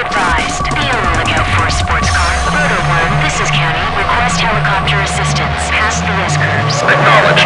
advised. Be on the lookout for a sports car. Rotor 1, this is County. Request helicopter assistance. Pass the S-curves. Acknowledged.